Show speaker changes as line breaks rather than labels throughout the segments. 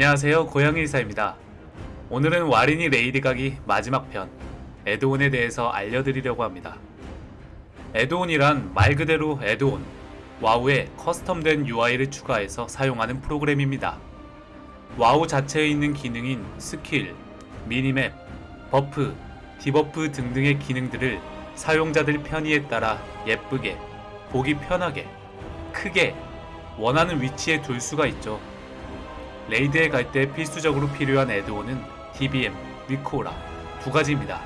안녕하세요. 고양이의사입니다. 오늘은 와린이 raid 가기 마지막 편 add-on에 대해서 알려드리려고 합니다. add-on이란 말 그대로 add-on WoW에 custom된 UI를 추가해서 사용하는 프로그램입니다. 와우 자체에 있는 기능인 스킬, minimap, buff, debuff 등등의 기능들을 사용자들 편의에 따라 예쁘게, 보기 편하게, 크게, 원하는 위치에 둘 수가 있죠. raid에 갈 때 필수적으로 필요한 애드온은 DBM, 위코라 두 가지입니다.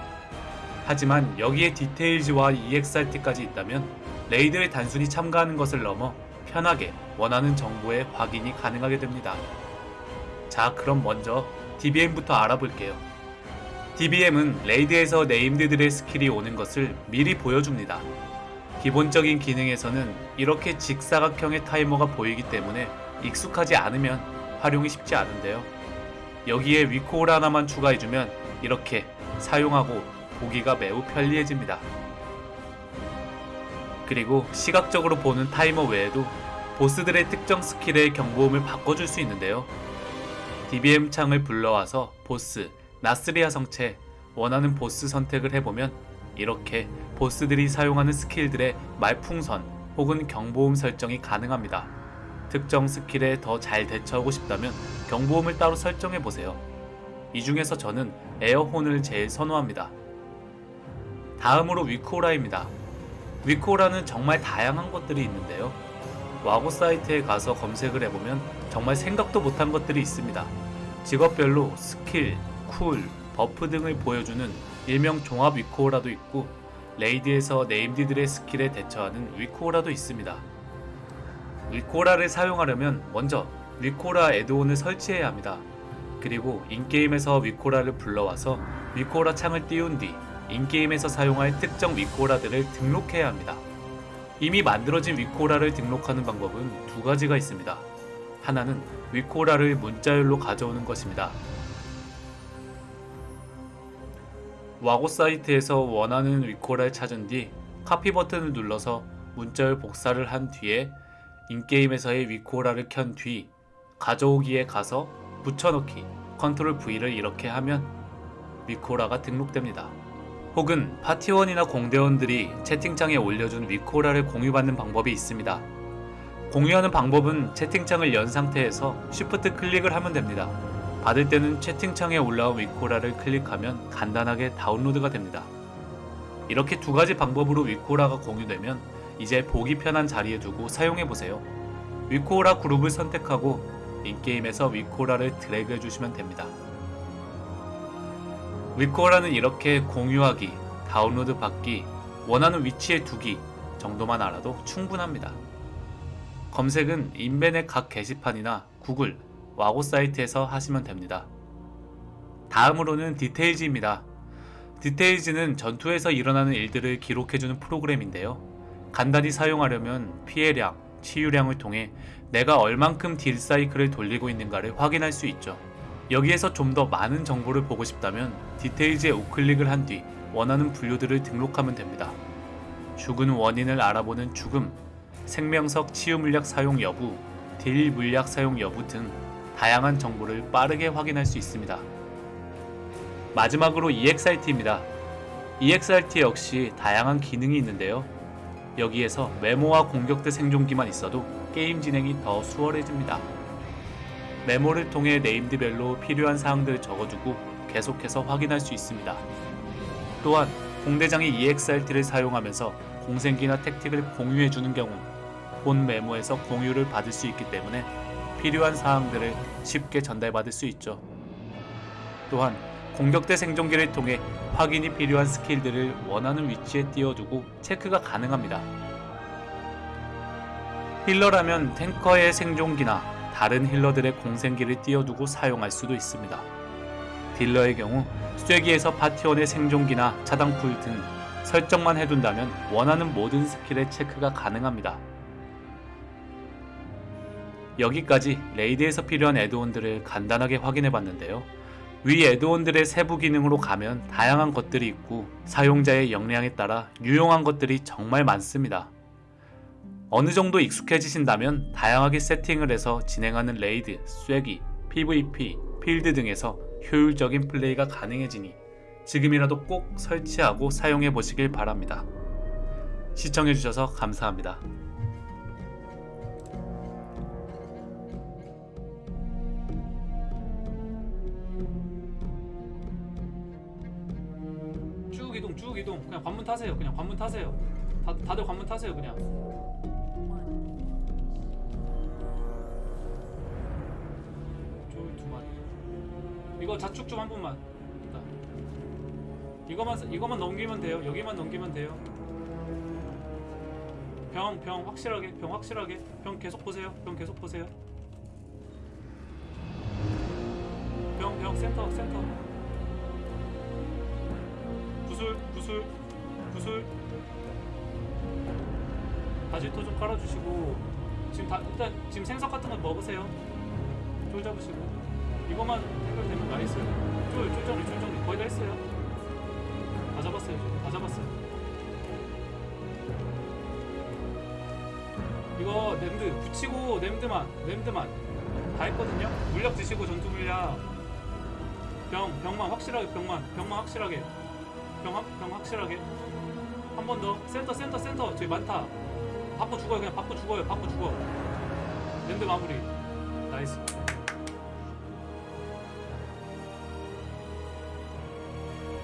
하지만 여기에 Details와 EXRT까지 있다면 raid에 단순히 참가하는 것을 넘어 편하게 원하는 정보의 확인이 가능하게 됩니다. 자 그럼 먼저 DBM부터 알아볼게요. DBM은 raid에서 named들의 스킬이 오는 것을 미리 보여줍니다. 기본적인 기능에서는 이렇게 직사각형의 타이머가 보이기 때문에 익숙하지 않으면 활용이 쉽지 않은데요. 여기에 WeakAura 하나만 추가해주면 이렇게 사용하고 보기가 매우 편리해집니다. 그리고 시각적으로 보는 타이머 외에도 보스들의 특정 스킬의 경보음을 바꿔줄 수 있는데요. DBM 창을 불러와서 보스, 나스리아 성채, 원하는 보스 선택을 해보면 이렇게 보스들이 사용하는 스킬들의 말풍선 혹은 경보음 설정이 가능합니다. 특정 스킬에 더 잘 대처하고 싶다면 경보음을 따로 설정해보세요. 이 중에서 저는 air horn을 제일 선호합니다. 다음으로 WeakAura입니다. WeakAura는 정말 다양한 것들이 있는데요. Wago 사이트에 가서 검색을 해보면 정말 생각도 못한 것들이 있습니다. 직업별로 스킬, cool, buff 등을 보여주는 일명 종합 WeakAura도 있고 raid에서 named들의 스킬에 대처하는 WeakAura도 있습니다. WeakAura를 사용하려면 먼저 WeakAura add-on을 설치해야 합니다. 그리고 in-game에서 WeakAura를 불러와서 WeakAura 창을 띄운 뒤 in-game에서 사용할 특정 WeakAura들을 등록해야 합니다. 이미 만들어진 WeakAura를 등록하는 방법은 두 가지가 있습니다. 하나는 WeakAura를 문자열로 가져오는 것입니다. Wago 사이트에서 원하는 WeakAura를 찾은 뒤 카피 버튼을 눌러서 문자열 복사를 한 뒤에 in-game에서의 WeakAura를 켠 뒤 가져오기에 가서 붙여넣기 컨트롤 V를 이렇게 하면 위코라가 등록됩니다. 혹은 파티원이나 공대원들이 채팅창에 올려준 WeakAura를 공유받는 방법이 있습니다. 공유하는 방법은 채팅창을 연 상태에서 Shift 클릭을 하면 됩니다. 받을 때는 채팅창에 올라온 위코라를 클릭하면 간단하게 다운로드가 됩니다. 이렇게 두 가지 방법으로 위코라가 공유되면 이제 보기 편한 자리에 두고 사용해보세요. 위코라 그룹을 선택하고 인게임에서 위코라를 드래그 해주시면 됩니다. 위코라는 이렇게 공유하기, 다운로드 받기, 원하는 위치에 두기 정도만 알아도 충분합니다. 검색은 인벤의 각 게시판이나 구글, 와고 사이트에서 하시면 됩니다. 다음으로는 디테일즈입니다. 디테일즈는 전투에서 일어나는 일들을 기록해주는 프로그램인데요. 간단히 사용하려면 피해량, 치유량을 통해 내가 얼만큼 딜 사이클을 돌리고 있는가를 확인할 수 있죠. 여기에서 좀 더 많은 정보를 보고 싶다면 디테일즈에 우클릭을 한 뒤 원하는 분류들을 등록하면 됩니다. 죽은 원인을 알아보는 죽음, 생명석 치유 물약 사용 여부, 딜 물약 사용 여부 등 다양한 정보를 빠르게 확인할 수 있습니다. 마지막으로 EXRT입니다. EXRT 역시 다양한 기능이 있는데요. 여기에서 메모와 공격대 생존기만 있어도 게임 진행이 더 수월해집니다. 메모를 통해 네임드별로 필요한 사항들을 적어두고 계속해서 확인할 수 있습니다. 또한 공대장이 EXRT를 사용하면서 공생기나 택틱을 공유해주는 경우 본 메모에서 공유를 받을 수 있기 때문에 필요한 사항들을 쉽게 전달받을 수 있죠. 또한 공격대 생존기를 통해 확인이 필요한 스킬들을 원하는 위치에 띄워두고 체크가 가능합니다. healer라면 tanker의 생존기나 다른 healer들의 공생기를 띄워두고 사용할 수도 있습니다. dealer의 경우 쐐기에서 파티원의 생존기나 차단 cool 등 설정만 해둔다면 원하는 모든 스킬의 체크가 가능합니다. 여기까지 raid에서 필요한 add-on들을 간단하게 확인해봤는데요. 위 add-on들의 세부 기능으로 가면 다양한 것들이 있고 사용자의 역량에 따라 유용한 것들이 정말 많습니다. 어느 정도 익숙해지신다면 다양하게 세팅을 해서 진행하는 raid, 쐐기, PVP, 필드 등에서 효율적인 플레이가 가능해지니 지금이라도 꼭 설치하고 사용해 보시길 바랍니다. 시청해주셔서 감사합니다.
쭉 이동 쭉 이동. 그냥 관문 타세요. 그냥 관문 타세요. 다, 다들 관문 타세요 그냥. 쫄두 마리. 이거 자축 좀 한 번만. 이거만 쓰- 이거만 넘기면 돼요. 여기만 넘기면 돼요. 병 병 확실하게. 병 확실하게. 병 계속 보세요. 병 계속 보세요. 병 병 센터 센터 구슬 구슬 구슬. 바지토 좀 깔아주시고. 지금 다 일단 지금 생석 같은 거 먹으세요. 쫄 잡으시고. 이것만 해결되면 나이스 쫄쫄 정리 쫄 정리. 거의 다 했어요. 다 잡았어요 지금. 다 잡았어요. 이거 램드 붙이고 램드만 램드만. 다 했거든요. 물약 드시고 전투 물약. 병 병만 확실하게 병만 병만 확실하게 병, 확- 병 확실하게. 한 번 더. 센터 센터 센터. 저기 많다. 바꿔 죽어요. 그냥 바꿔 죽어요. 바꿔 죽어. 랜드 마무리. 나이스